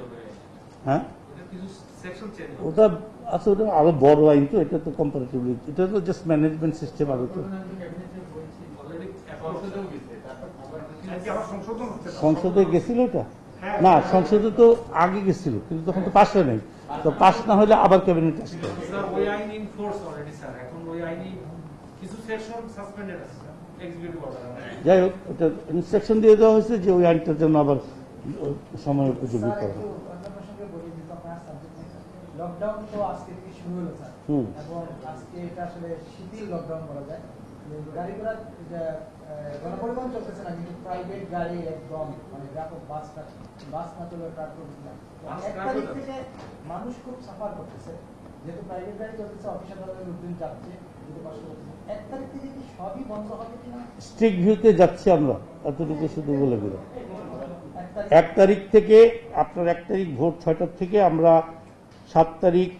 হবে হ্যাঁ এটা কিছু সেকশন চেঞ্জ হবে ওটা ওটা আরও বড় আইন তো এটা তো কম্পারেটিভলি এটা তো জাস্ট ম্যানেজমেন্ট সিস্টেম আরও তো। গেছে। সংসদে গেছিল এটা? হ্যাঁ। না সংসদে তো আগে গেছিল কিন্তু তখন তো পাশ হয় নাই। তো পাশ না হলে আবার ক্যাবিনেট আসবে যাই হোক এটা ইনস্ট্রাকশন দিয়ে দেওয়া হয়েছে যে ওই আইনটার জন্য আবার সময় উপযোগী করা। লকডাউন তো আজকে থেকে শুরু হলো স্যার। হুম। এবং আজকে এটা আসলে শিথিল লকডাউন বলা যায়। গাড়ি ঘোড়া গণপরিবহন চলতেছে না কিন্তু প্রাইভেট গাড়ি একদম মানে ব্যাপক বাস বাস না চলে ট্রাক চলতেছে না বাস এক ট্রাক তারিখ চলতেছে। থেকে মানুষ খুব সাফার করতেছে। যেহেতু প্রাইভেট গাড়ি চলতেছে অফিস আদালতের লোকজন যাচ্ছে কিন্তু কষ্ট করতেছে এক তারিখ থেকে কি সবই বন্ধ হবে কিনা? স্ট্রিক ভিউতে যাচ্ছি আমরা এতটুকু শুধু বলে দিলাম। এক তারিখ থেকে, আপনার এক তারিখ ভোর ছয়টার থেকে আমরা সাত তারিখ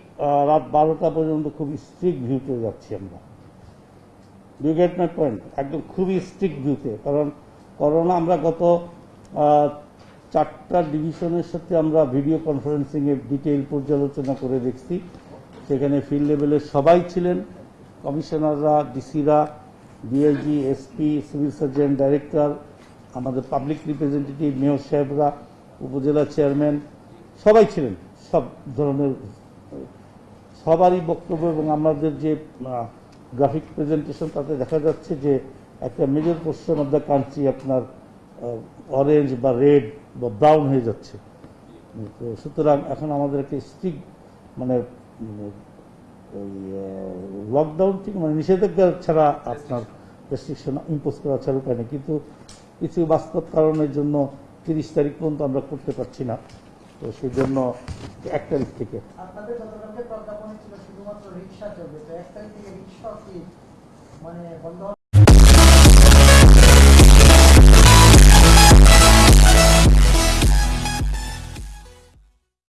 রাত বারোটা পর্যন্ত খুবই স্ট্রিক্ট ভিউতে যাচ্ছি আমরা। ইউ গেট মাই পয়েন্ট একদম খুবই স্ট্রিক্ট ভিউতে কারণ করোনা আমরা গত চারটা ডিভিশনের সাথে আমরা ভিডিও কনফারেন্সিংয়ে ডিটেইল পর্যালোচনা করে দেখছি। সেখানে ফিল্ড লেভেলের সবাই ছিলেন। কমিশনাররা ডিসিরা DIG SP civil surgeon director আমাদের পাবলিক রিপ্রেজেন্টেটিভ মেয়র সাহেবরা, উপজেলা চেয়ারম্যান সবাই ছিলেন। সব ধরনের, সবারই বক্তব্য এবং আমাদের যে গ্রাফিক প্রেজেন্টেশন তাতে দেখা যাচ্ছে যে একটা major portion of the country আপনার অরেঞ্জ বা রেড বা ব্রাউন হয়ে যাচ্ছে। তো সুতরাং এখন আমাদের একটা স্ট্রিক মানে লকডাউন ঠিক মানে নিষেধাজ্ঞা ছাড়া আপনার রেস্ট্রিকশন ইম্পোজ করা ছাড়া উপায় নেই। কিন্তু কিছু বাস্তব কারণের জন্য তিরিশ তারিখ পর্যন্ত আমরা করতে পারছি না। তো সেই জন্য এক তারিখ থেকে